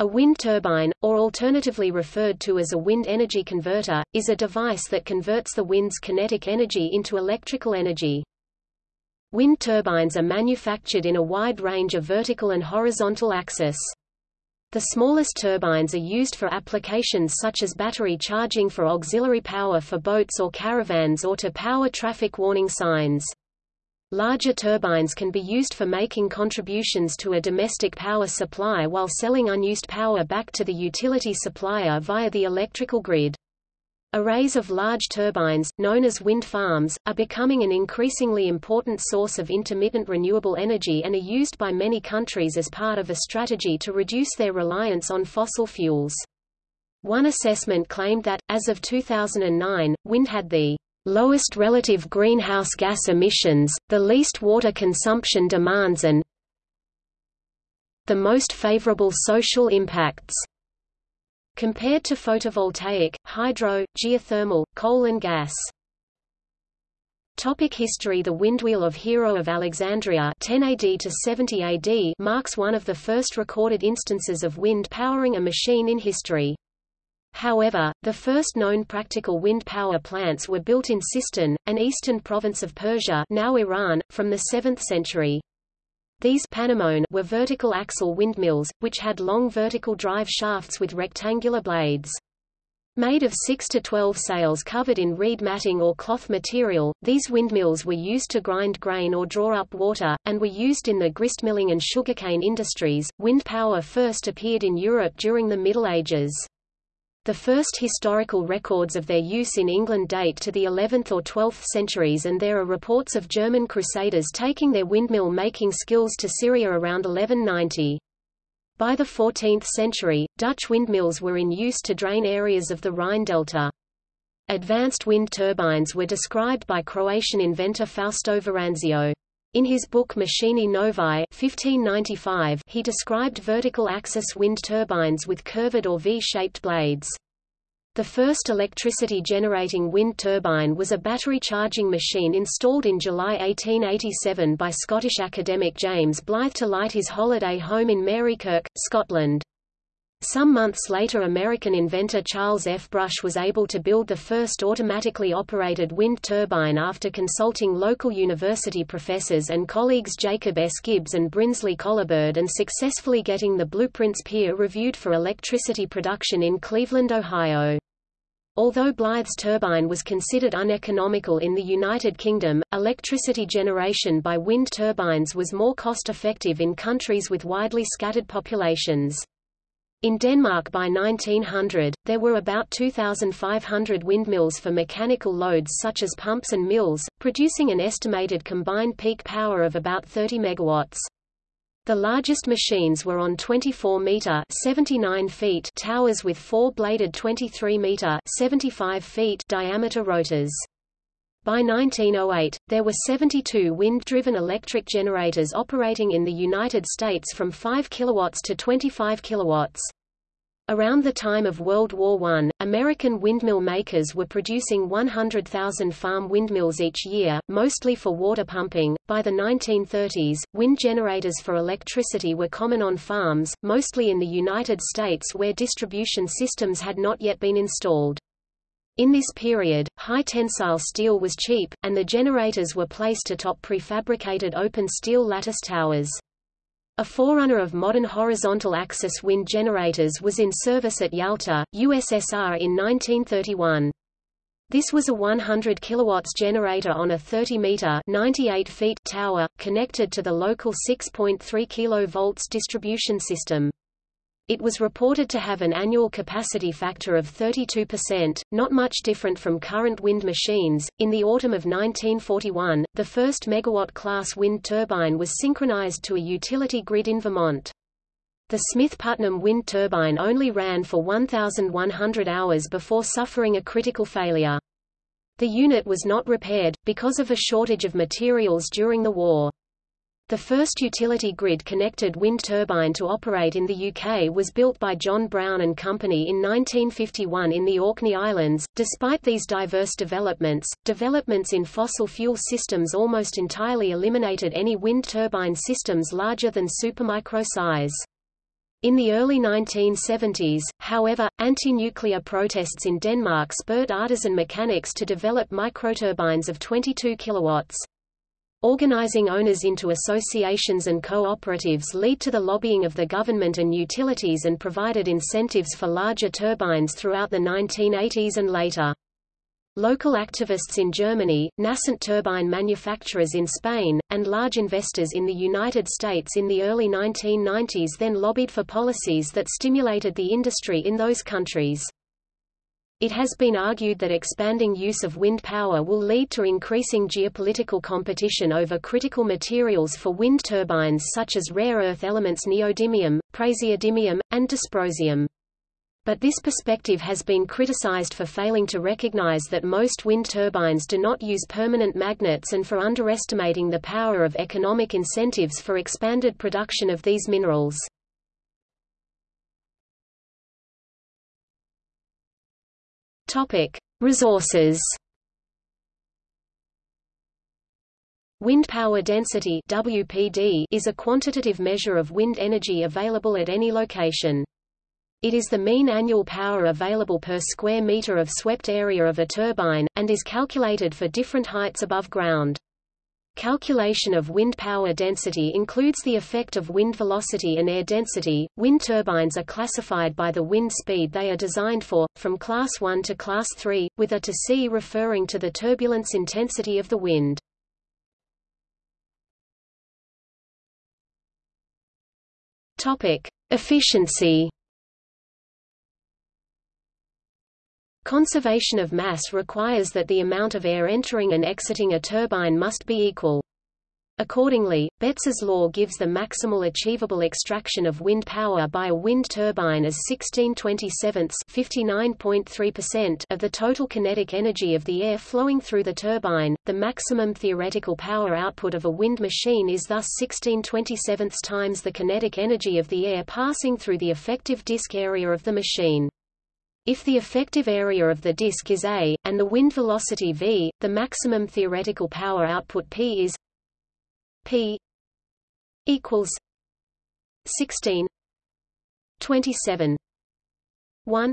A wind turbine, or alternatively referred to as a wind energy converter, is a device that converts the wind's kinetic energy into electrical energy. Wind turbines are manufactured in a wide range of vertical and horizontal axis. The smallest turbines are used for applications such as battery charging for auxiliary power for boats or caravans or to power traffic warning signs. Larger turbines can be used for making contributions to a domestic power supply while selling unused power back to the utility supplier via the electrical grid. Arrays of large turbines, known as wind farms, are becoming an increasingly important source of intermittent renewable energy and are used by many countries as part of a strategy to reduce their reliance on fossil fuels. One assessment claimed that, as of 2009, wind had the lowest relative greenhouse gas emissions, the least water consumption demands and the most favorable social impacts. Compared to photovoltaic, hydro, geothermal, coal and gas. Topic history The windwheel of Hero of Alexandria 10 AD to 70 AD marks one of the first recorded instances of wind powering a machine in history. However, the first known practical wind power plants were built in Sistan, an eastern province of Persia now Iran, from the 7th century. These panemone were vertical axle windmills, which had long vertical drive shafts with rectangular blades. Made of 6 to 12 sails covered in reed matting or cloth material, these windmills were used to grind grain or draw up water, and were used in the gristmilling and sugarcane industries. Wind power first appeared in Europe during the Middle Ages. The first historical records of their use in England date to the 11th or 12th centuries and there are reports of German crusaders taking their windmill-making skills to Syria around 1190. By the 14th century, Dutch windmills were in use to drain areas of the Rhine delta. Advanced wind turbines were described by Croatian inventor Fausto Veranzio. In his book Machinae Novae 1595, he described vertical axis wind turbines with curved or V-shaped blades. The first electricity-generating wind turbine was a battery charging machine installed in July 1887 by Scottish academic James Blyth to light his holiday home in Marykirk, Scotland. Some months later American inventor Charles F. Brush was able to build the first automatically operated wind turbine after consulting local university professors and colleagues Jacob S. Gibbs and Brinsley Coleberd and successfully getting the blueprints peer-reviewed for electricity production in Cleveland, Ohio. Although Blyth's turbine was considered uneconomical in the United Kingdom, electricity generation by wind turbines was more cost-effective in countries with widely scattered populations. In Denmark by 1900, there were about 2,500 windmills for mechanical loads such as pumps and mills, producing an estimated combined peak power of about 30 megawatts. The largest machines were on 24-meter (79 feet) towers with four-bladed 23-meter (75 feet) diameter rotors. By 1908, there were 72 wind-driven electric generators operating in the United States from 5 kilowatts to 25 kilowatts. Around the time of World War I, American windmill makers were producing 100,000 farm windmills each year, mostly for water pumping. By the 1930s, wind generators for electricity were common on farms, mostly in the United States where distribution systems had not yet been installed. In this period, high-tensile steel was cheap, and the generators were placed atop prefabricated open steel lattice towers. A forerunner of modern horizontal axis wind generators was in service at Yalta, USSR in 1931. This was a 100 kilowatts generator on a 30 meter 98 feet tower, connected to the local 6.3 kV distribution system. It was reported to have an annual capacity factor of 32%, not much different from current wind machines. In the autumn of 1941, the first megawatt-class wind turbine was synchronized to a utility grid in Vermont. The Smith Putnam wind turbine only ran for 1,100 hours before suffering a critical failure. The unit was not repaired, because of a shortage of materials during the war. The first utility grid-connected wind turbine to operate in the UK was built by John Brown and Company in 1951 in the Orkney Islands. Despite these diverse developments, developments in fossil fuel systems almost entirely eliminated any wind turbine systems larger than supermicro size. In the early 1970s, however, anti-nuclear protests in Denmark spurred artisan mechanics to develop microturbines of 22 kilowatts. Organizing owners into associations and cooperatives lead to the lobbying of the government and utilities and provided incentives for larger turbines throughout the 1980s and later. Local activists in Germany, nascent turbine manufacturers in Spain, and large investors in the United States in the early 1990s then lobbied for policies that stimulated the industry in those countries. It has been argued that expanding use of wind power will lead to increasing geopolitical competition over critical materials for wind turbines such as rare earth elements neodymium, praseodymium, and dysprosium. But this perspective has been criticized for failing to recognize that most wind turbines do not use permanent magnets and for underestimating the power of economic incentives for expanded production of these minerals. Topic: Resources. Wind power density WPD is a quantitative measure of wind energy available at any location. It is the mean annual power available per square meter of swept area of a turbine, and is calculated for different heights above ground. Calculation of wind power density includes the effect of wind velocity and air density. Wind turbines are classified by the wind speed they are designed for, from Class 1 to Class 3, with A to C referring to the turbulence intensity of the wind. Topic: Efficiency. Conservation of mass requires that the amount of air entering and exiting a turbine must be equal. Accordingly, Betz's law gives the maximal achievable extraction of wind power by a wind turbine as 1627 of the total kinetic energy of the air flowing through the turbine. The maximum theoretical power output of a wind machine is thus 1627 times the kinetic energy of the air passing through the effective disk area of the machine. If the effective area of the disk is a, and the wind velocity v, the maximum theoretical power output P is P equals 16 27 1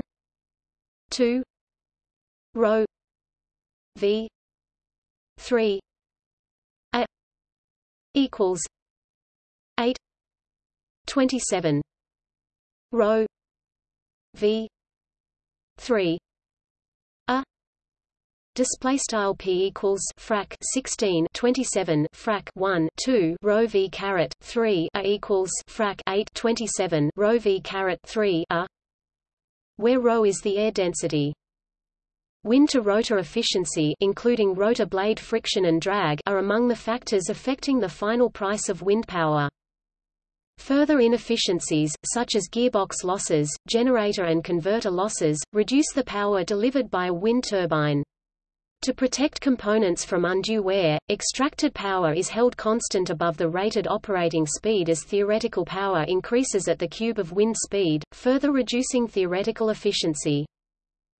2 rho v 3 a equals 8 27 rho v 3 a. Display style p equals frac 16 27 frac 1 2 rho v caret 3 a equals frac 8 27 rho v caret 3 a. Where rho is the air density? Wind to rotor efficiency including rotor blade friction and drag are among the factors affecting the final price of wind power. Further inefficiencies, such as gearbox losses, generator and converter losses, reduce the power delivered by a wind turbine. To protect components from undue wear, extracted power is held constant above the rated operating speed as theoretical power increases at the cube of wind speed, further reducing theoretical efficiency.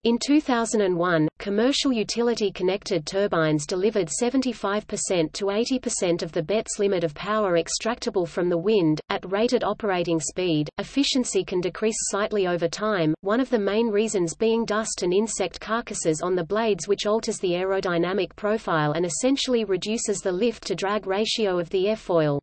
In 2001, commercial utility-connected turbines delivered 75% to 80% of the Betz limit of power extractable from the wind. At rated operating speed, efficiency can decrease slightly over time, one of the main reasons being dust and insect carcasses on the blades which alters the aerodynamic profile and essentially reduces the lift-to-drag ratio of the airfoil.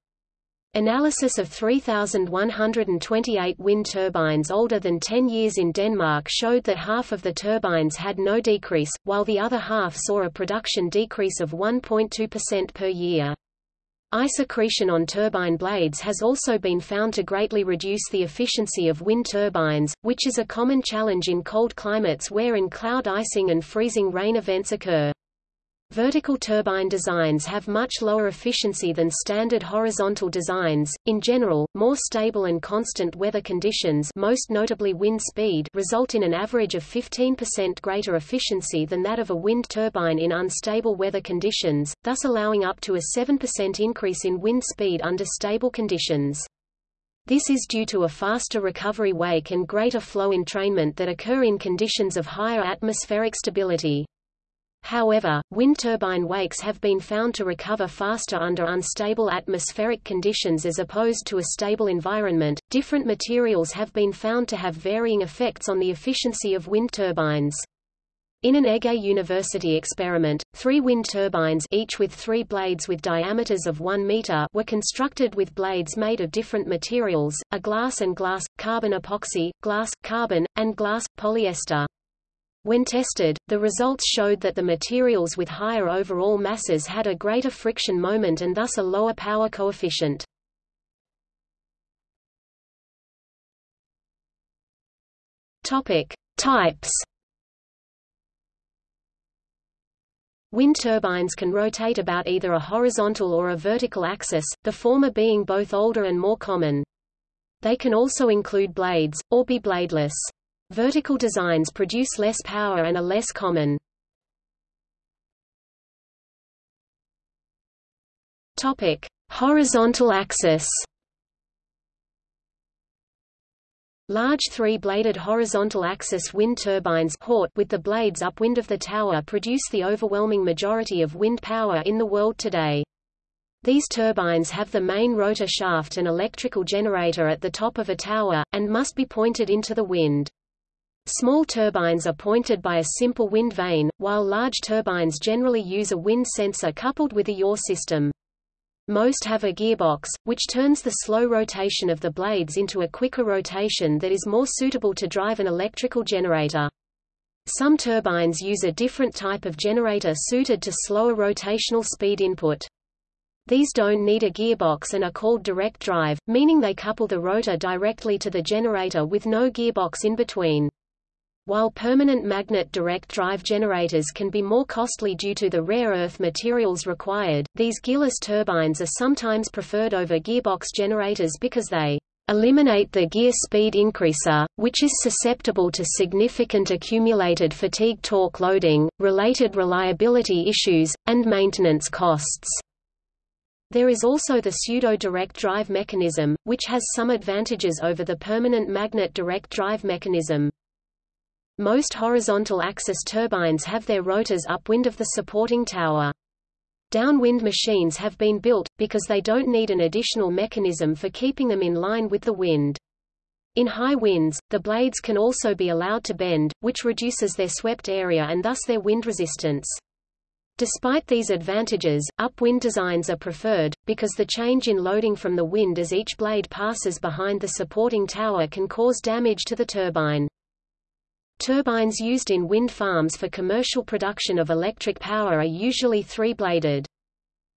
Analysis of 3,128 wind turbines older than 10 years in Denmark showed that half of the turbines had no decrease, while the other half saw a production decrease of 1.2% per year. Ice accretion on turbine blades has also been found to greatly reduce the efficiency of wind turbines, which is a common challenge in cold climates wherein cloud icing and freezing rain events occur. Vertical turbine designs have much lower efficiency than standard horizontal designs. In general, more stable and constant weather conditions, most notably wind speed, result in an average of 15% greater efficiency than that of a wind turbine in unstable weather conditions, thus allowing up to a 7% increase in wind speed under stable conditions. This is due to a faster recovery wake and greater flow entrainment that occur in conditions of higher atmospheric stability. However, wind turbine wakes have been found to recover faster under unstable atmospheric conditions as opposed to a stable environment. Different materials have been found to have varying effects on the efficiency of wind turbines. In an Ege University experiment, three wind turbines each with three blades with diameters of 1 meter were constructed with blades made of different materials, a glass and glass, carbon epoxy, glass, carbon, and glass, polyester. When tested, the results showed that the materials with higher overall masses had a greater friction moment and thus a lower power coefficient. Topic: Types. Wind turbines can rotate about either a horizontal or a vertical axis, the former being both older and more common. They can also include blades, or be bladeless. Vertical designs produce less power and are less common. Topic: Horizontal axis. Large three-bladed horizontal axis wind turbines port with the blades upwind of the tower produce the overwhelming majority of wind power in the world today. These turbines have the main rotor shaft and electrical generator at the top of a tower, and must be pointed into the wind. Small turbines are pointed by a simple wind vane, while large turbines generally use a wind sensor coupled with a yaw system. Most have a gearbox, which turns the slow rotation of the blades into a quicker rotation that is more suitable to drive an electrical generator. Some turbines use a different type of generator suited to slower rotational speed input. These don't need a gearbox and are called direct drive, meaning they couple the rotor directly to the generator with no gearbox in between. While permanent magnet direct drive generators can be more costly due to the rare earth materials required, these gearless turbines are sometimes preferred over gearbox generators because they eliminate the gear speed increaser, which is susceptible to significant accumulated fatigue torque loading, related reliability issues, and maintenance costs. There is also the pseudo-direct drive mechanism, which has some advantages over the permanent magnet direct drive mechanism. Most horizontal axis turbines have their rotors upwind of the supporting tower. Downwind machines have been built, because they don't need an additional mechanism for keeping them in line with the wind. In high winds, the blades can also be allowed to bend, which reduces their swept area and thus their wind resistance. Despite these advantages, upwind designs are preferred, because the change in loading from the wind as each blade passes behind the supporting tower can cause damage to the turbine. Turbines used in wind farms for commercial production of electric power are usually three-bladed.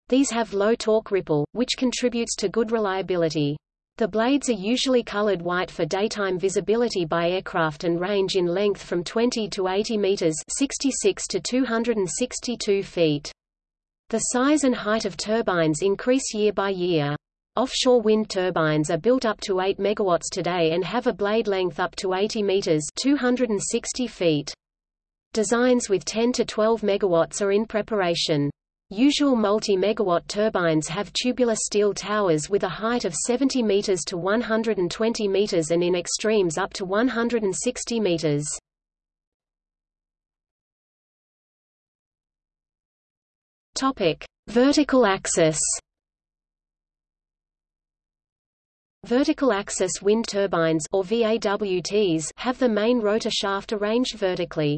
These have low torque ripple, which contributes to good reliability. The blades are usually colored white for daytime visibility by aircraft and range in length from 20 to 80 meters 66 to 262 feet. The size and height of turbines increase year by year. Offshore wind turbines are built up to 8 MW today and have a blade length up to 80 meters 260 feet. Designs with 10 to 12 MW are in preparation. Usual multi-megawatt turbines have tubular steel towers with a height of 70 meters to 120 meters and in extremes up to 160 meters. Topic: Vertical axis. Vertical axis wind turbines or VAWTs have the main rotor shaft arranged vertically.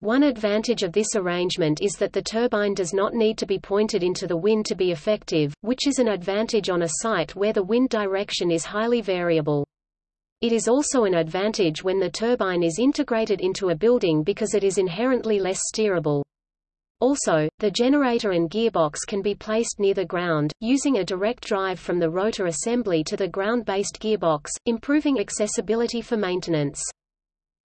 One advantage of this arrangement is that the turbine does not need to be pointed into the wind to be effective, which is an advantage on a site where the wind direction is highly variable. It is also an advantage when the turbine is integrated into a building because it is inherently less steerable. Also, the generator and gearbox can be placed near the ground, using a direct drive from the rotor assembly to the ground-based gearbox, improving accessibility for maintenance.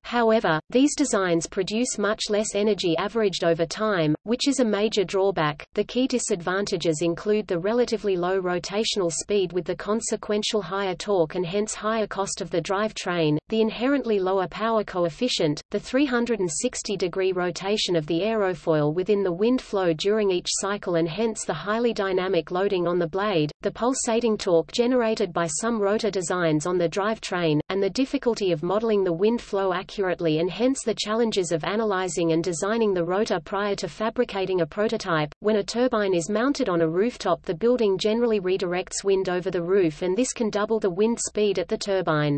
However, these designs produce much less energy averaged over time, which is a major drawback. The key disadvantages include the relatively low rotational speed with the consequential higher torque and hence higher cost of the drive train, the inherently lower power coefficient, the 360-degree rotation of the aerofoil within the wind flow during each cycle and hence the highly dynamic loading on the blade, the pulsating torque generated by some rotor designs on the drive train, and the difficulty of modeling the wind flow accurately accurately and hence the challenges of analyzing and designing the rotor prior to fabricating a prototype. When a turbine is mounted on a rooftop the building generally redirects wind over the roof and this can double the wind speed at the turbine.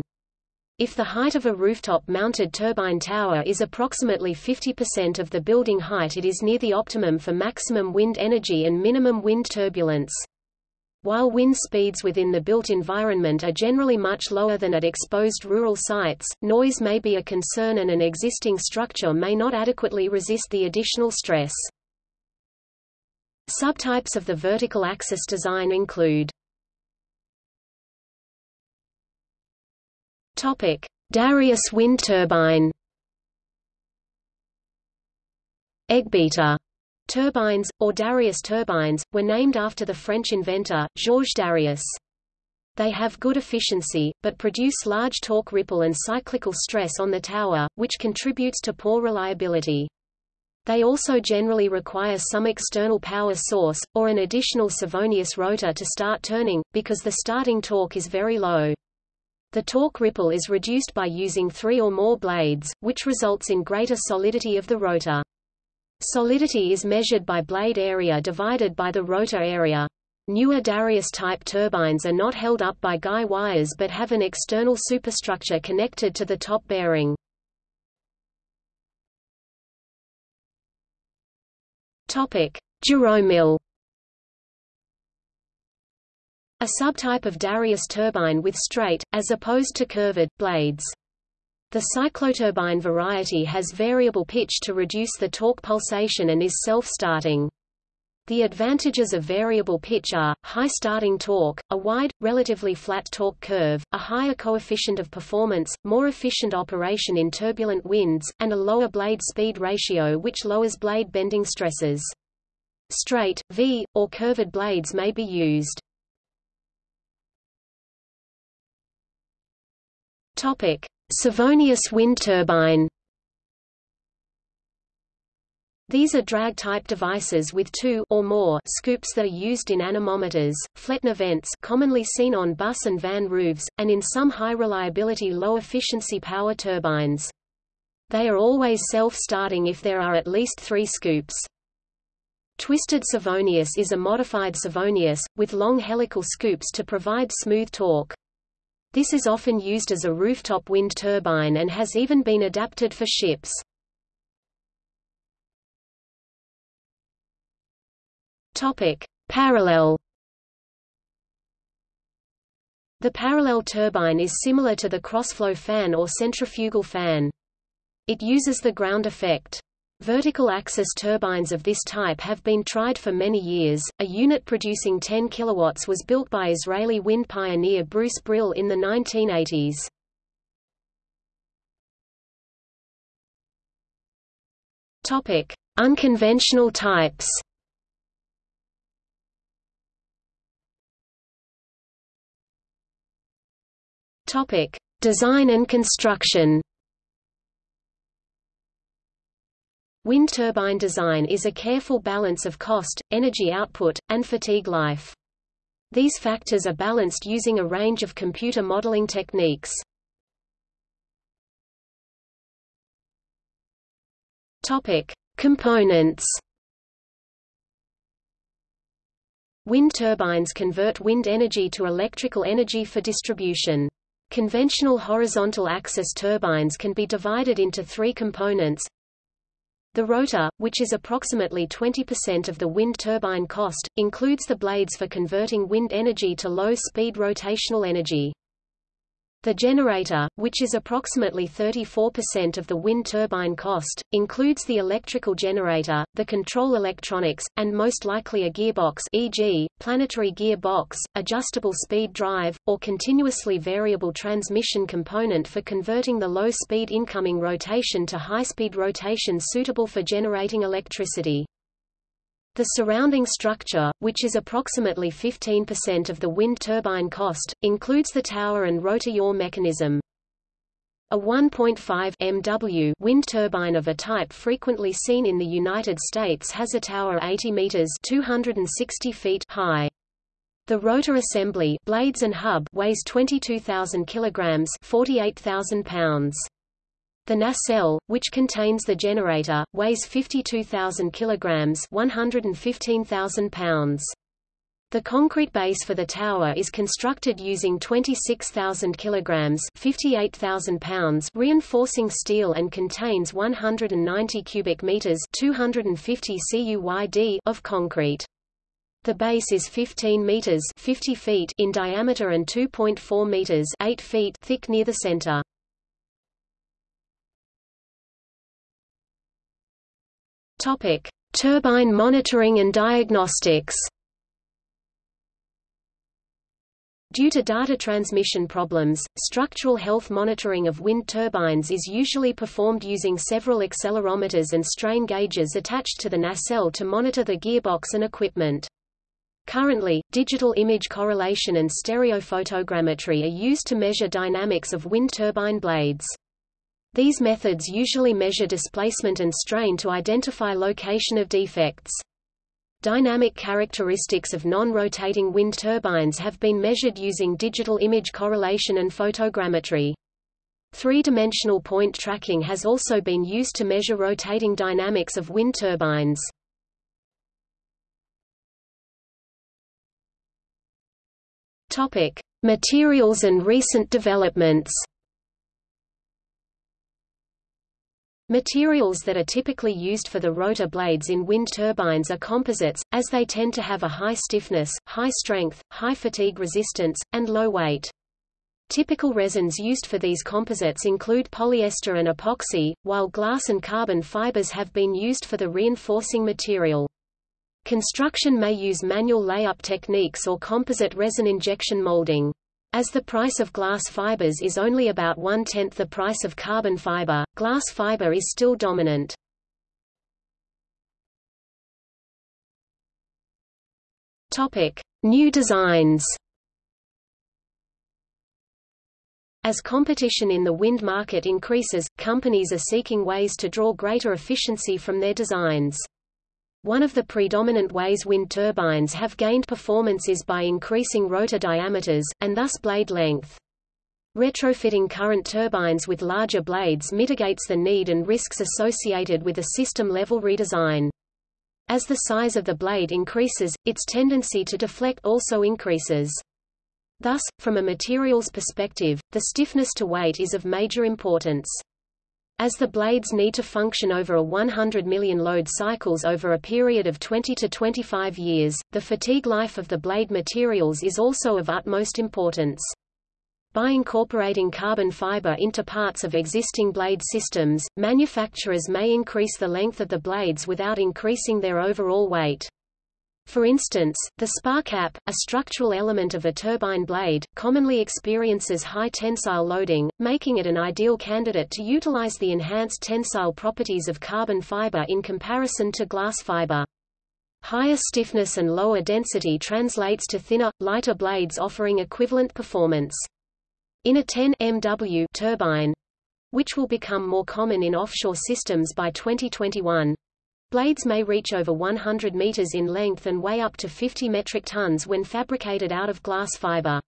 If the height of a rooftop-mounted turbine tower is approximately 50% of the building height it is near the optimum for maximum wind energy and minimum wind turbulence. While wind speeds within the built environment are generally much lower than at exposed rural sites, noise may be a concern and an existing structure may not adequately resist the additional stress. Subtypes of the vertical axis design include Topic: Darrieus wind turbine. Eggbeater turbines, or Darrieus turbines, were named after the French inventor, Georges Darrieus. They have good efficiency, but produce large torque ripple and cyclical stress on the tower, which contributes to poor reliability. They also generally require some external power source, or an additional Savonius rotor to start turning, because the starting torque is very low. The torque ripple is reduced by using three or more blades, which results in greater solidity of the rotor. Solidity is measured by blade area divided by the rotor area. Newer Darrieus-type turbines are not held up by guy wires but have an external superstructure connected to the top bearing. Gyromill a subtype of Darrieus turbine with straight, as opposed to curved, blades. The cycloturbine variety has variable pitch to reduce the torque pulsation and is self-starting. The advantages of variable pitch are, high starting torque, a wide, relatively flat torque curve, a higher coefficient of performance, more efficient operation in turbulent winds, and a lower blade speed ratio which lowers blade bending stresses. Straight, V, or curved blades may be used. Topic: Savonius wind turbine. These are drag-type devices with two or more scoops that are used in anemometers, Flettner vents commonly seen on bus and van roofs, and in some high-reliability low-efficiency power turbines. They are always self-starting if there are at least three scoops. Twisted Savonius is a modified Savonius, with long helical scoops to provide smooth torque. This is often used as a rooftop wind turbine and has even been adapted for ships. Topic: Parallel The parallel turbine is similar to the crossflow fan or centrifugal fan. It uses the ground effect. Vertical axis turbines of this type have been tried for many years. A unit producing 10 kilowatts was built by Israeli wind pioneer Bruce Brill in the 1980s. Topic: Unconventional types. Topic: Design and construction. Wind turbine design is a careful balance of cost, energy output, and fatigue life. These factors are balanced using a range of computer modeling techniques. Topic: Components. Wind turbines convert wind energy to electrical energy for distribution. Conventional horizontal axis turbines can be divided into three components the rotor, which is approximately 20% of the wind turbine cost, includes the blades for converting wind energy to low-speed rotational energy. The generator, which is approximately 34% of the wind turbine cost, includes the electrical generator, the control electronics, and most likely a gearbox e.g., planetary gearbox, adjustable speed drive, or continuously variable transmission component for converting the low-speed incoming rotation to high-speed rotation suitable for generating electricity. The surrounding structure, which is approximately 15% of the wind turbine cost, includes the tower and rotor yaw mechanism. A 1.5 MW wind turbine of a type frequently seen in the United States has a tower 80 meters (260 feet) high. The rotor assembly, blades and hub weighs 22,000 kilograms, 48,000 pounds. The nacelle, which contains the generator, weighs 52,000 kilograms, 115,000 pounds. The concrete base for the tower is constructed using 26,000 kilograms, 58,000 pounds reinforcing steel and contains 190 cubic meters, 250 CUYD of concrete. The base is 15 meters 50 feet in diameter and 2.4 meters 8 feet thick near the center. Topic: Turbine monitoring and diagnostics. Due to data transmission problems, structural health monitoring of wind turbines is usually performed using several accelerometers and strain gauges attached to the nacelle to monitor the gearbox and equipment. Currently, digital image correlation and stereophotogrammetry are used to measure dynamics of wind turbine blades. These methods usually measure displacement and strain to identify location of defects. Dynamic characteristics of non-rotating wind turbines have been measured using digital image correlation and photogrammetry. Three-dimensional point tracking has also been used to measure rotating dynamics of wind turbines. Topic: Materials and recent developments. Materials that are typically used for the rotor blades in wind turbines are composites, as they tend to have a high stiffness, high strength, high fatigue resistance, and low weight. Typical resins used for these composites include polyester and epoxy, while glass and carbon fibers have been used for the reinforcing material. Construction may use manual layup techniques or composite resin injection molding. As the price of glass fibers is only about one-tenth the price of carbon fiber, glass fiber is still dominant. New designs. As competition in the wind market increases, companies are seeking ways to draw greater efficiency from their designs. One of the predominant ways wind turbines have gained performance is by increasing rotor diameters, and thus blade length. Retrofitting current turbines with larger blades mitigates the need and risks associated with a system-level redesign. As the size of the blade increases, its tendency to deflect also increases. Thus, from a materials perspective, the stiffness to weight is of major importance. As the blades need to function over a 100 million load cycles over a period of 20 to 25 years, the fatigue life of the blade materials is also of utmost importance. By incorporating carbon fiber into parts of existing blade systems, manufacturers may increase the length of the blades without increasing their overall weight. For instance, the spar cap, a structural element of a turbine blade, commonly experiences high tensile loading, making it an ideal candidate to utilize the enhanced tensile properties of carbon fiber in comparison to glass fiber. Higher stiffness and lower density translates to thinner, lighter blades offering equivalent performance. In a 10 MW turbine, which will become more common in offshore systems by 2021, Blades may reach over 100 meters in length and weigh up to 50 metric tons when fabricated out of glass fiber.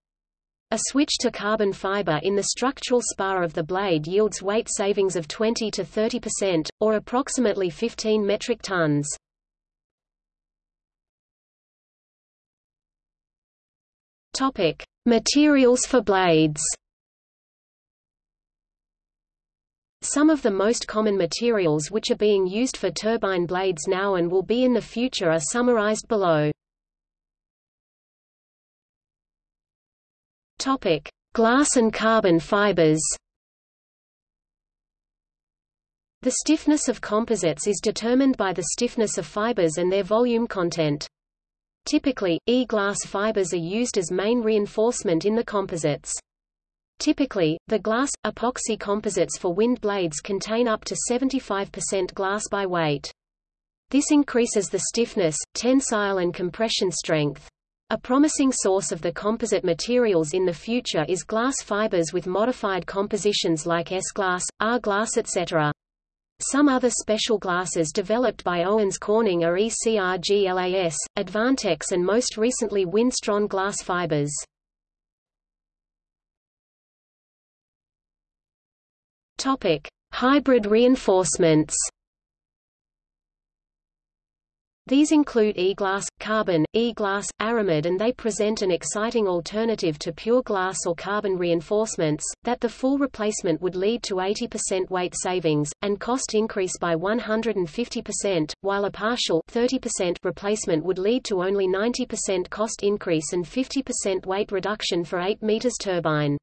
A switch to carbon fiber in the structural spar of the blade yields weight savings of 20 to 30%, or approximately 15 metric tons. Topic: Materials for blades. Some of the most common materials which are being used for turbine blades now and will be in the future are summarized below. Topic: Glass and carbon fibers. The stiffness of composites is determined by the stiffness of fibers and their volume content. Typically, E-glass fibers are used as main reinforcement in the composites. Typically, the glass, epoxy composites for wind blades contain up to 75% glass by weight. This increases the stiffness, tensile and compression strength. A promising source of the composite materials in the future is glass fibers with modified compositions like S-glass, R-glass etc. Some other special glasses developed by Owens Corning are ECRGLAS, Advantex and most recently WindStrand glass fibers. Topic: Hybrid reinforcements these include e-glass, carbon, e-glass, aramid and they present an exciting alternative to pure glass or carbon reinforcements, that the full replacement would lead to 80% weight savings, and cost increase by 150%, while a partial 30% replacement would lead to only 90% cost increase and 50% weight reduction for 8 meters turbine.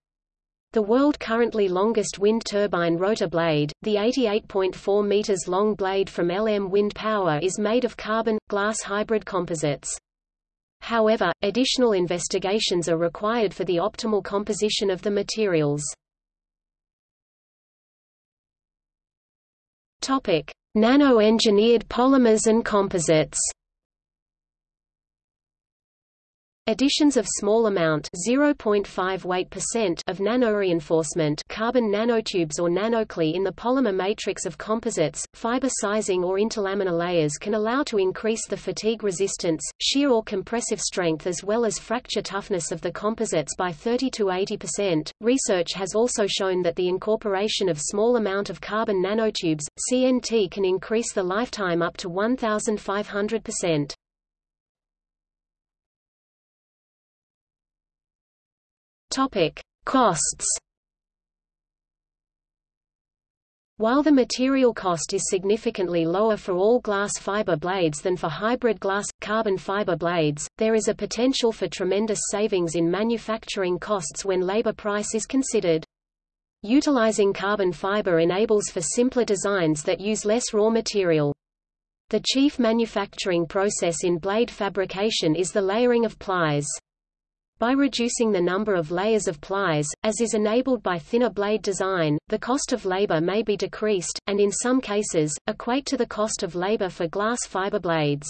The world currently longest wind turbine rotor blade, the 88.4 meters long blade from LM Wind Power is made of carbon, glass hybrid composites. However, additional investigations are required for the optimal composition of the materials. Nano-engineered polymers and composites. Additions of small amount 0.5 weight percent of nanoreinforcement carbon nanotubes or nanoclay in the polymer matrix of composites, fiber sizing or interlaminar layers can allow to increase the fatigue resistance, shear or compressive strength as well as fracture toughness of the composites by 30 to 80%. Research has also shown that the incorporation of small amount of carbon nanotubes, CNT can increase the lifetime up to 1500%. Topic: Costs. While the material cost is significantly lower for all glass fiber blades than for hybrid glass carbon fiber blades, there is a potential for tremendous savings in manufacturing costs when labor price is considered. Utilizing carbon fiber enables for simpler designs that use less raw material. The chief manufacturing process in blade fabrication is the layering of plies. By reducing the number of layers of plies, as is enabled by thinner blade design, the cost of labor may be decreased, and in some cases, equate to the cost of labor for glass fiber blades.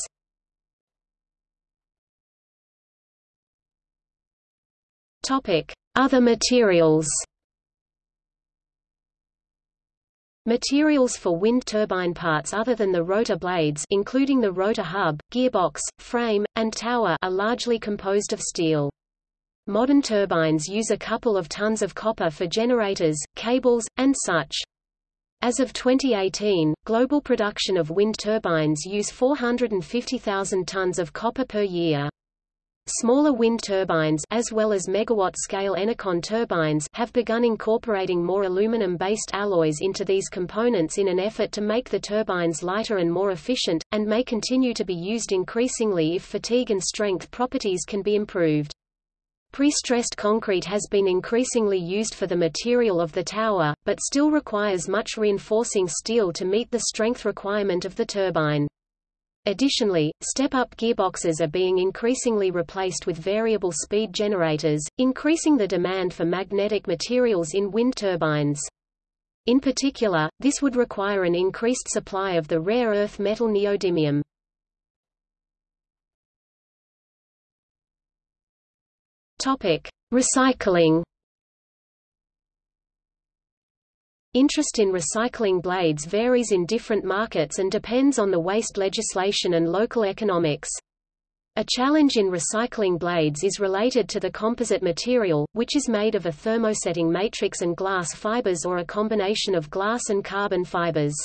Other materials Materials for wind turbine parts other than the rotor blades including the rotor hub, gearbox, frame, and tower are largely composed of steel. Modern turbines use a couple of tons of copper for generators, cables, and such. As of 2018, global production of wind turbines use 450,000 tons of copper per year. Smaller wind turbines as well as megawatt-scale Enercon turbines have begun incorporating more aluminum-based alloys into these components in an effort to make the turbines lighter and more efficient, and may continue to be used increasingly if fatigue and strength properties can be improved. Pre-stressed concrete has been increasingly used for the material of the tower, but still requires much reinforcing steel to meet the strength requirement of the turbine. Additionally, step-up gearboxes are being increasingly replaced with variable speed generators, increasing the demand for magnetic materials in wind turbines. In particular, this would require an increased supply of the rare earth metal neodymium. Topic: Recycling. Interest in recycling blades varies in different markets and depends on the waste legislation and local economics. A challenge in recycling blades is related to the composite material, which is made of a thermosetting matrix and glass fibers or a combination of glass and carbon fibers.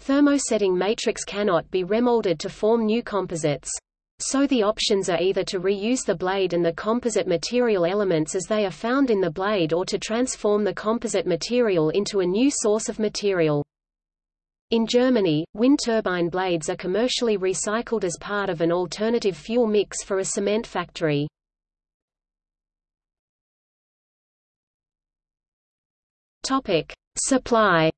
Thermosetting matrix cannot be remolded to form new composites. So the options are either to reuse the blade and the composite material elements as they are found in the blade or to transform the composite material into a new source of material. In Germany, wind turbine blades are commercially recycled as part of an alternative fuel mix for a cement factory. Topic: Supply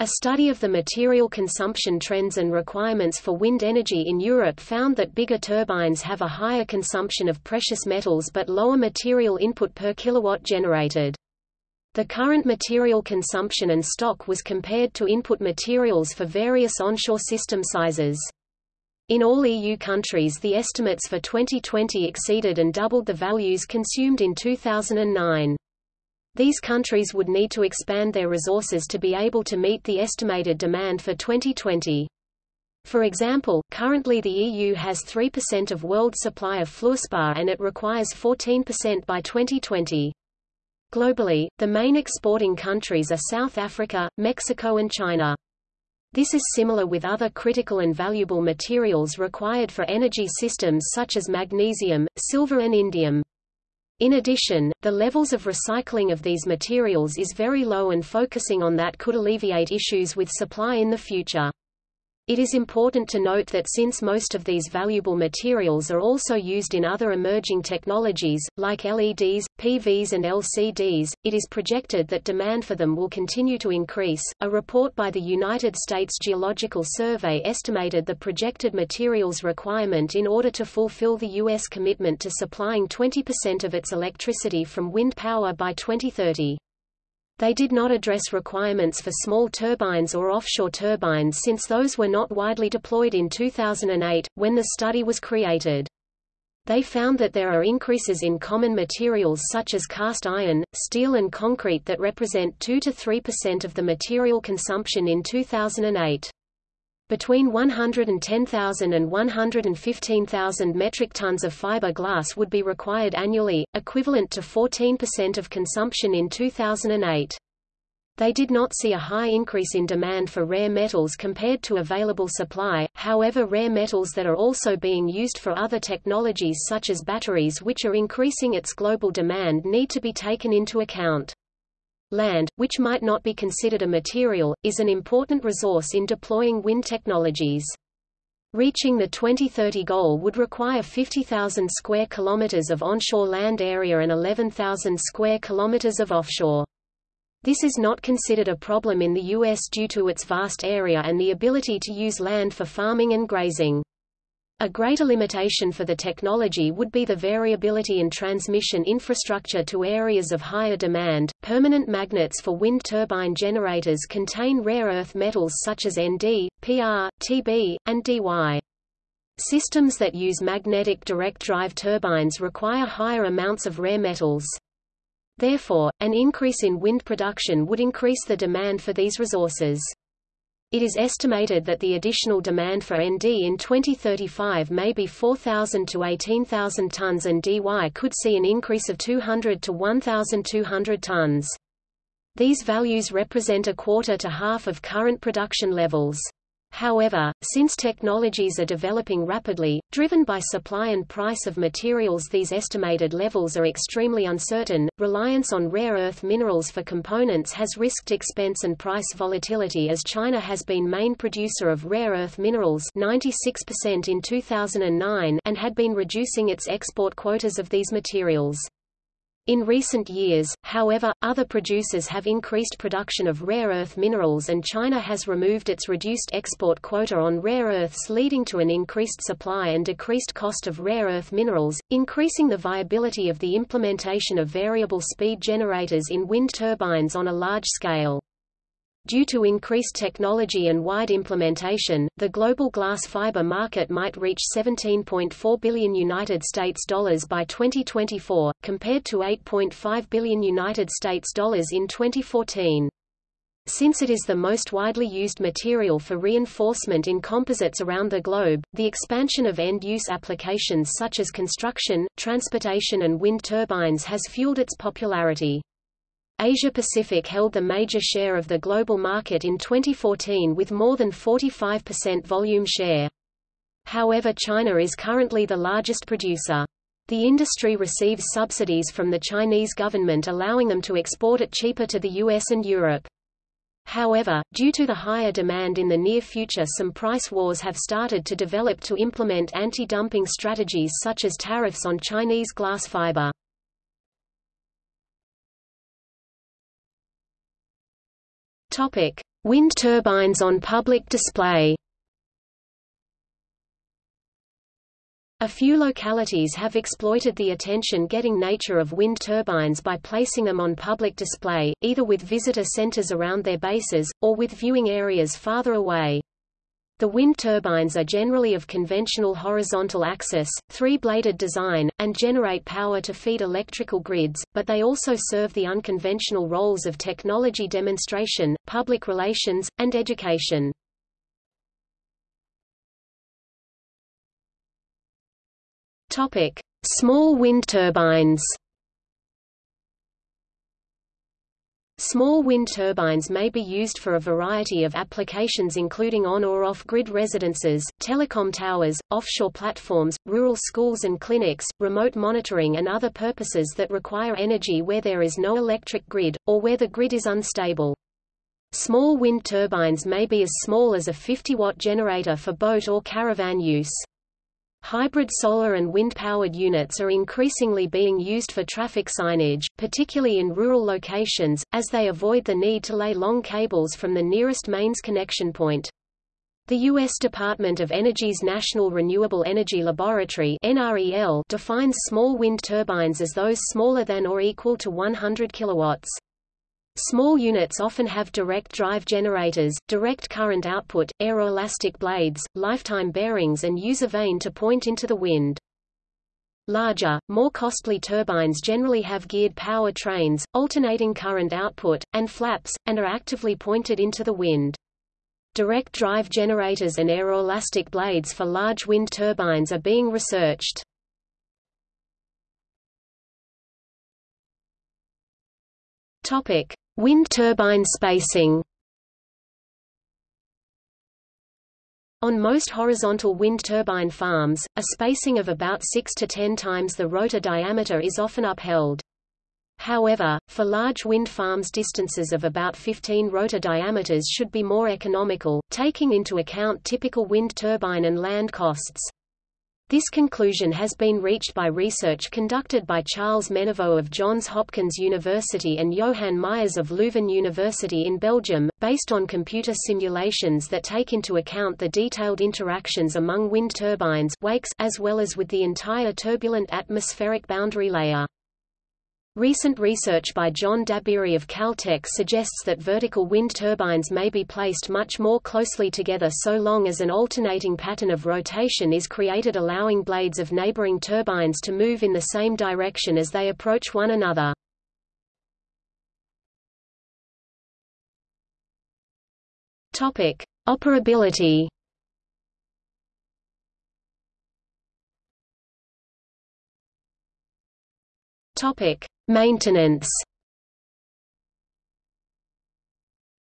A study of the material consumption trends and requirements for wind energy in Europe found that bigger turbines have a higher consumption of precious metals but lower material input per kilowatt generated. The current material consumption and stock was compared to input materials for various onshore system sizes. In all EU countries the estimates for 2020 exceeded and doubled the values consumed in 2009. These countries would need to expand their resources to be able to meet the estimated demand for 2020. For example, currently the EU has 3% of world supply of fluorspar and it requires 14% by 2020. Globally, the main exporting countries are South Africa, Mexico and China. This is similar with other critical and valuable materials required for energy systems such as magnesium, silver and indium. In addition, the levels of recycling of these materials is very low and focusing on that could alleviate issues with supply in the future. It is important to note that since most of these valuable materials are also used in other emerging technologies, like LEDs, PVs, and LCDs, it is projected that demand for them will continue to increase. A report by the United States Geological Survey estimated the projected materials requirement in order to fulfill the U.S. commitment to supplying 20% of its electricity from wind power by 2030. They did not address requirements for small turbines or offshore turbines since those were not widely deployed in 2008, when the study was created. They found that there are increases in common materials such as cast iron, steel and concrete that represent 2 to 3% of the material consumption in 2008. Between 110,000 and 115,000 metric tons of fiber glass would be required annually, equivalent to 14% of consumption in 2008. They did not see a high increase in demand for rare metals compared to available supply, however rare metals that are also being used for other technologies such as batteries which are increasing its global demand need to be taken into account. Land, which might not be considered a material, is an important resource in deploying wind technologies. Reaching the 2030 goal would require 50,000 square kilometers of onshore land area and 11,000 square kilometers of offshore. This is not considered a problem in the U.S. due to its vast area and the ability to use land for farming and grazing. A greater limitation for the technology would be the variability in transmission infrastructure to areas of higher demand. Permanent magnets for wind turbine generators contain rare earth metals such as Nd, Pr, Tb, and Dy. Systems that use magnetic direct drive turbines require higher amounts of rare metals. Therefore, an increase in wind production would increase the demand for these resources. It is estimated that the additional demand for Nd in 2035 may be 4,000 to 18,000 tons and Dy could see an increase of 200 to 1,200 tons. These values represent a quarter to half of current production levels. However, since technologies are developing rapidly, driven by supply and price of materials these estimated levels are extremely uncertain. Reliance on rare earth minerals for components has risked expense and price volatility as China has been main producer of rare earth minerals 96% in 2009 and had been reducing its export quotas of these materials. In recent years, however, other producers have increased production of rare earth minerals and China has removed its reduced export quota on rare earths leading to an increased supply and decreased cost of rare earth minerals, increasing the viability of the implementation of variable speed generators in wind turbines on a large scale. Due to increased technology and wide implementation, the global glass fiber market might reach 17.4 billion United States dollars by 2024, compared to 8.5 billion United States dollars in 2014. Since it is the most widely used material for reinforcement in composites around the globe, the expansion of end-use applications such as construction, transportation and wind turbines has fueled its popularity. Asia-Pacific held the major share of the global market in 2014 with more than 45% volume share. However China is currently the largest producer. The industry receives subsidies from the Chinese government allowing them to export it cheaper to the US and Europe. However, due to the higher demand in the near future some price wars have started to develop to implement anti-dumping strategies such as tariffs on Chinese glass fiber. Topic: Wind turbines on public display. A few localities have exploited the attention-getting nature of wind turbines by placing them on public display, either with visitor centers around their bases, or with viewing areas farther away. The wind turbines are generally of conventional horizontal axis, three-bladed design, and generate power to feed electrical grids, but they also serve the unconventional roles of technology demonstration, public relations, and education. Topic: Small wind turbines. Small wind turbines may be used for a variety of applications including on or off-grid residences, telecom towers, offshore platforms, rural schools and clinics, remote monitoring and other purposes that require energy where there is no electric grid, or where the grid is unstable. Small wind turbines may be as small as a 50-watt generator for boat or caravan use. Hybrid solar and wind-powered units are increasingly being used for traffic signage, particularly in rural locations, as they avoid the need to lay long cables from the nearest mains connection point. The U.S. Department of Energy's National Renewable Energy Laboratory defines small wind turbines as those smaller than or equal to 100 kilowatts. Small units often have direct drive generators, direct current output, aeroelastic blades, lifetime bearings and use a vane to point into the wind. Larger, more costly turbines generally have geared power trains, alternating current output, and flaps, and are actively pointed into the wind. Direct drive generators and aeroelastic blades for large wind turbines are being researched. Topic: Wind turbine spacing On most horizontal wind turbine farms, a spacing of about 6 to 10 times the rotor diameter is often upheld. However, for large wind farms distances of about 15 rotor diameters should be more economical, taking into account typical wind turbine and land costs. This conclusion has been reached by research conducted by Charles Meneveau of Johns Hopkins University and Johan Meyers of Leuven University in Belgium, based on computer simulations that take into account the detailed interactions among wind turbines wakes as well as with the entire turbulent atmospheric boundary layer. Recent research by John Dabiri of Caltech suggests that vertical wind turbines may be placed much more closely together so long as an alternating pattern of rotation is created allowing blades of neighboring turbines to move in the same direction as they approach one another. Operability Topic: Maintenance.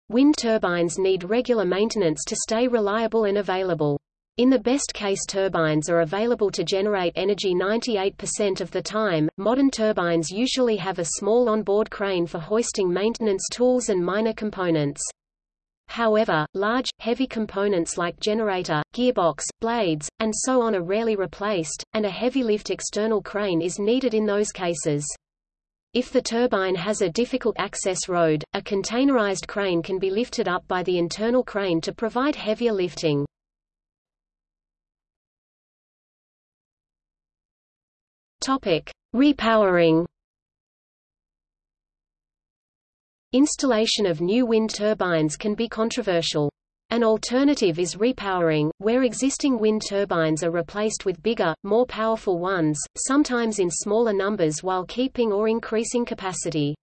Wind turbines need regular maintenance to stay reliable and available. In the best case turbines are available to generate energy 98% of the time. Modern turbines usually have a small onboard crane for hoisting maintenance tools and minor components. However, large, heavy components like generator, gearbox, blades, and so on are rarely replaced, and a heavy lift external crane is needed in those cases. If the turbine has a difficult access road, a containerized crane can be lifted up by the internal crane to provide heavier lifting. Repowering Installation of new wind turbines can be controversial. An alternative is repowering, where existing wind turbines are replaced with bigger, more powerful ones, sometimes in smaller numbers while keeping or increasing capacity.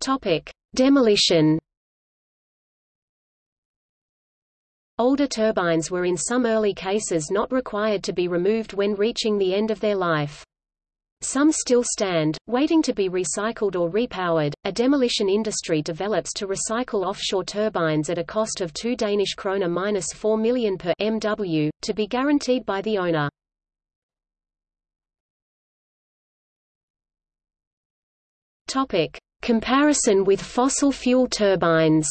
Topic: Demolition. Older turbines were in some early cases not required to be removed when reaching the end of their life. Some still stand, waiting to be recycled or repowered. A demolition industry develops to recycle offshore turbines at a cost of 2 Danish kroner minus 4 million per MW, to be guaranteed by the owner. Topic: Comparison with fossil fuel turbines.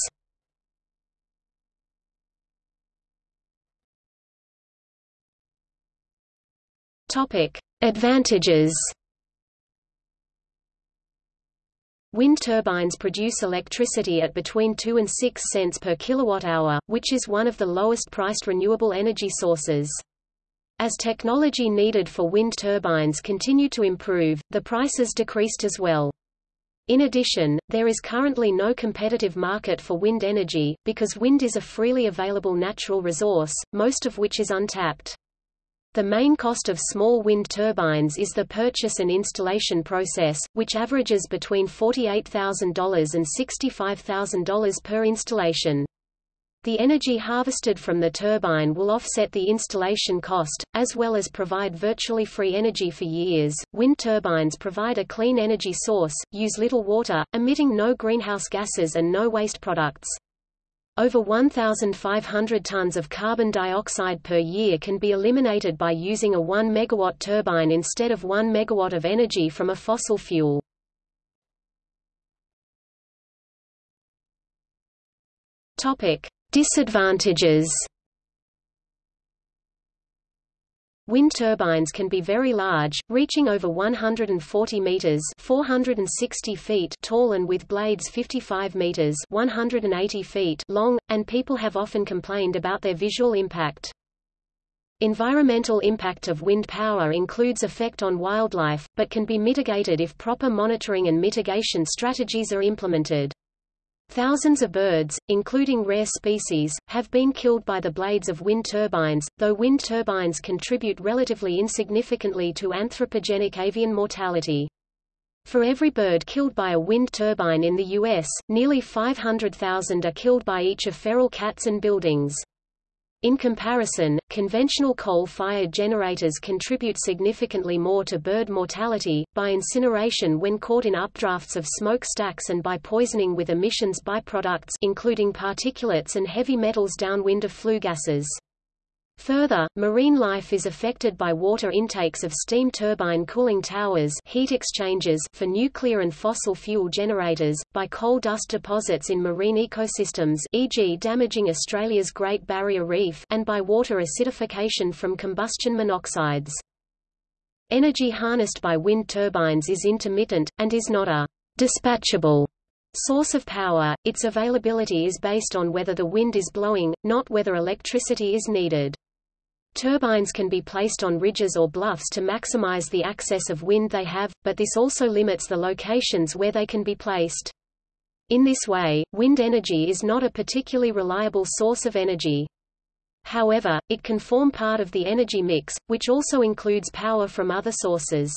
Topic: Advantages. Wind turbines produce electricity at between 2 and 6 cents per kilowatt-hour, which is one of the lowest-priced renewable energy sources. As technology needed for wind turbines continue to improve, the prices decreased as well. In addition, there is currently no competitive market for wind energy, because wind is a freely available natural resource, most of which is untapped. The main cost of small wind turbines is the purchase and installation process, which averages between $48,000 and $65,000 per installation. The energy harvested from the turbine will offset the installation cost, as well as provide virtually free energy for years. Wind turbines provide a clean energy source, use little water, emitting no greenhouse gases and no waste products. Over 1,500 tons of carbon dioxide per year can be eliminated by using a 1 megawatt turbine instead of 1 megawatt of energy from a fossil fuel. Topic: Disadvantages Wind turbines can be very large, reaching over 140 meters (460 feet) tall and with blades 55 meters (180 feet) long, and people have often complained about their visual impact. Environmental impact of wind power includes effect on wildlife, but can be mitigated if proper monitoring and mitigation strategies are implemented. Thousands of birds, including rare species, have been killed by the blades of wind turbines, though wind turbines contribute relatively insignificantly to anthropogenic avian mortality. For every bird killed by a wind turbine in the U.S., nearly 500,000 are killed by each of feral cats and buildings. In comparison, conventional coal-fired generators contribute significantly more to bird mortality, by incineration when caught in updrafts of smokestacks and by poisoning with emissions byproducts including particulates and heavy metals downwind of flue gases. Further, marine life is affected by water intakes of steam turbine cooling towers heat exchangers for nuclear and fossil fuel generators, by coal dust deposits in marine ecosystems e.g. damaging Australia's Great Barrier Reef and by water acidification from combustion monoxides. Energy harnessed by wind turbines is intermittent, and is not a dispatchable source of power, its availability is based on whether the wind is blowing, not whether electricity is needed. Turbines can be placed on ridges or bluffs to maximize the access of wind they have, but this also limits the locations where they can be placed. In this way, wind energy is not a particularly reliable source of energy. However, it can form part of the energy mix, which also includes power from other sources.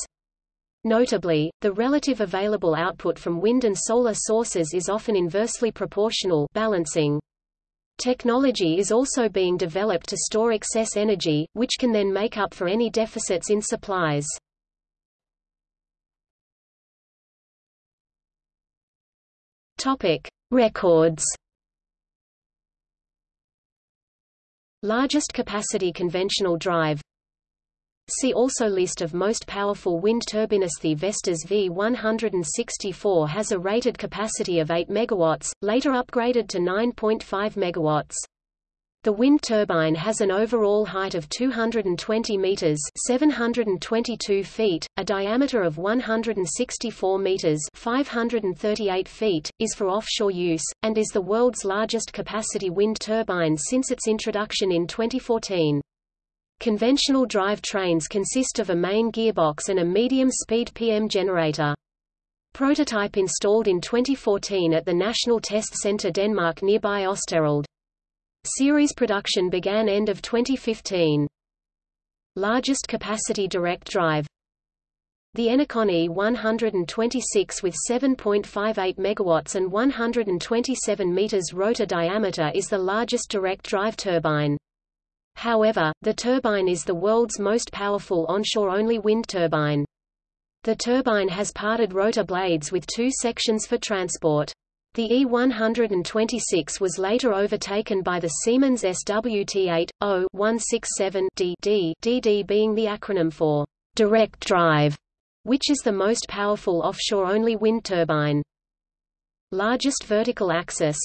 Notably, the relative available output from wind and solar sources is often inversely proportional balancing. Technology is also being developed to store excess energy, which can then make up for any deficits in supplies. Topic: Records. Largest capacity conventional drive See also List of most powerful wind turbines. The Vestas V164 has a rated capacity of 8 MW, later upgraded to 9.5 MW. The wind turbine has an overall height of 220 meters (722 feet), a diameter of 164 meters (538 feet), is for offshore use, and is the world's largest capacity wind turbine since its introduction in 2014. Conventional drive trains consist of a main gearbox and a medium-speed PM generator. Prototype installed in 2014 at the National Test Centre Denmark nearby Østerild. Series production began end of 2015. Largest capacity direct drive the Enercon E126 with 7.58 MW and 127 meters rotor diameter is the largest direct drive turbine. However, the turbine is the world's most powerful onshore-only wind turbine. The turbine has parted rotor blades with two sections for transport. The E126 was later overtaken by the Siemens SWT-0-167D DD being the acronym for direct drive, which is the most powerful offshore-only wind turbine. Largest vertical axis,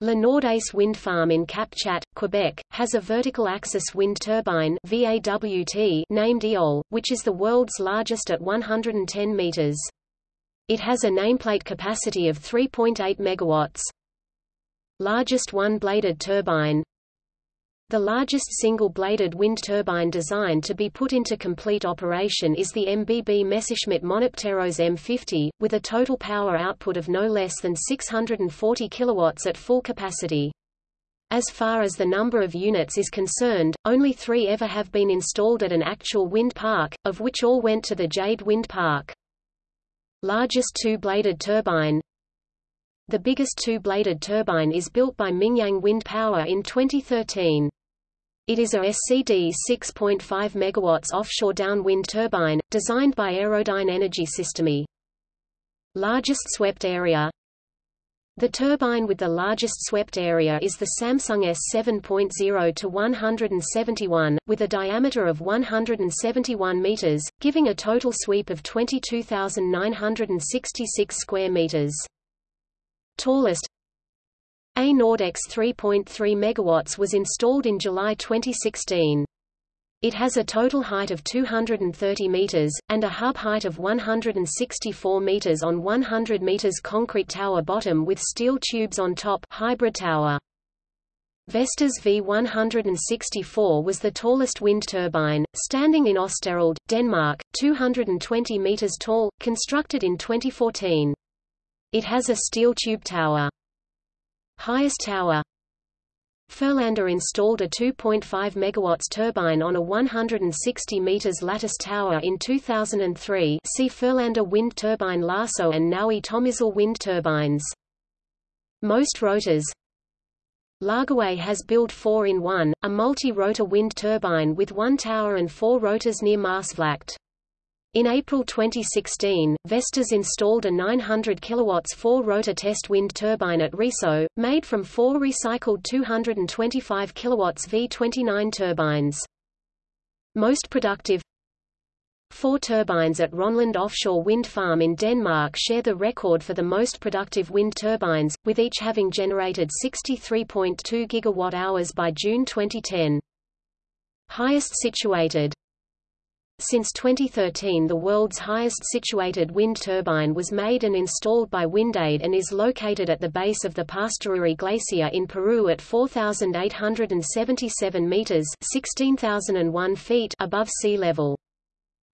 Le Nordais Wind Farm in Cap Chat, Quebec, has a vertical axis wind turbine VAWT named Éole, which is the world's largest at 110 meters. It has a nameplate capacity of 3.8 megawatts. Largest one-bladed turbine the largest single-bladed wind turbine designed to be put into complete operation is the MBB Messerschmitt Monopteros M50, with a total power output of no less than 640 kilowatts at full capacity. As far as the number of units is concerned, only three ever have been installed at an actual wind park, of which all went to the Jade Wind Park. Largest two-bladed turbine the biggest two-bladed turbine is built by Mingyang Wind Power in 2013. It is a SCD 6.5 MW offshore downwind turbine, designed by Aerodyne Energiesysteme. Largest swept area The turbine with the largest swept area is the Samsung S7.0 to 171, with a diameter of 171 meters, giving a total sweep of 22,966 square meters. Tallest a Nordex 3.3 MW was installed in July 2016. It has a total height of 230 meters, and a hub height of 164 meters on 100 meters concrete tower bottom with steel tubes on top hybrid tower. Vestas V164 was the tallest wind turbine, standing in Østerild, Denmark, 220 meters tall, constructed in 2014. It has a steel tube tower. Highest tower Fuhrländer installed a 2.5 MW turbine on a 160 meters lattice tower in 2003 see Fuhrländer wind turbine Laasow and Nowy Tomyśl wind turbines. Most rotors Lagerwey has built 4-in-1, a multi-rotor wind turbine with one tower and four rotors near Maasvlakte. In April 2016, Vestas installed a 900 kW four-rotor test wind turbine at Risø, made from four recycled 225 kW V29 turbines. Most productive Four turbines at Rønland Offshore Wind Farm in Denmark share the record for the most productive wind turbines, with each having generated 63.2 GWh by June 2010. Highest situated since 2013 the world's highest situated wind turbine was made and installed by Windaid and is located at the base of the Pastoruri Glacier in Peru at 4,877 meters 16,001 feet above sea level.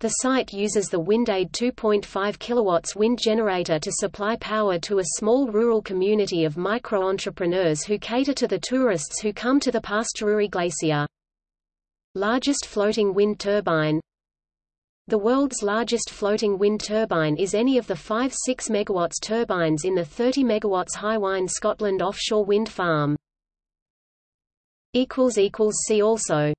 The site uses the Windaid 2.5 kilowatts wind generator to supply power to a small rural community of micro-entrepreneurs who cater to the tourists who come to the Pastoruri Glacier. Largest floating wind turbine the world's largest floating wind turbine is any of the five 6 MW turbines in the 30 MW Hywind Scotland offshore wind farm. See also